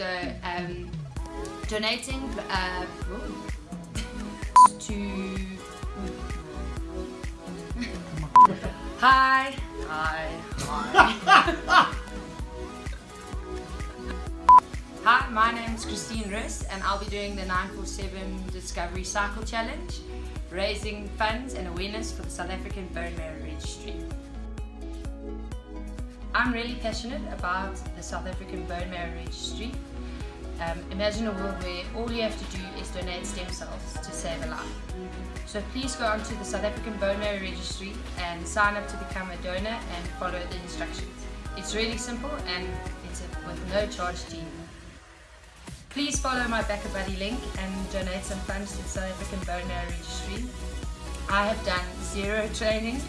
So um, donating uh, to Hi. Hi. Hi. Hi, my name is Christine Riss and I'll be doing the 947 Discovery Cycle Challenge, raising funds and awareness for the South African Bone Marrow Registry. I'm really passionate about the South African Bone Marrow Registry. Um, imagine a world where all you have to do is donate stem cells to save a life. So please go onto the South African Bone Marrow Registry and sign up to become a donor and follow the instructions. It's really simple and it's with no charge to you. Please follow my BackaBuddy link and donate some funds to the South African Bone Marrow Registry. I have done zero training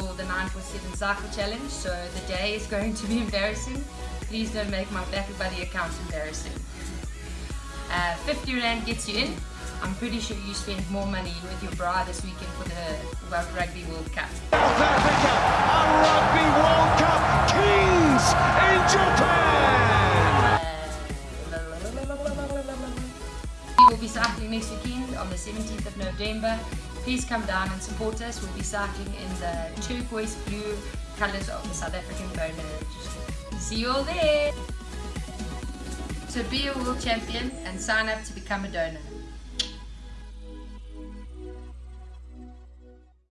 for the 947 Cycle Challenge, so the day is going to be embarrassing. Please don't make my BackaBuddy account embarrassing. Uh, 50 Rand gets you in. I'm pretty sure you spent more money with your bra this weekend for the Rugby World Cup. We will be cycling next weekend on the 17th of November. Please come down and support us. We'll be cycling in the turquoise blue colours of the South African Bone See you all there! So be a world champion and sign up to become a donor.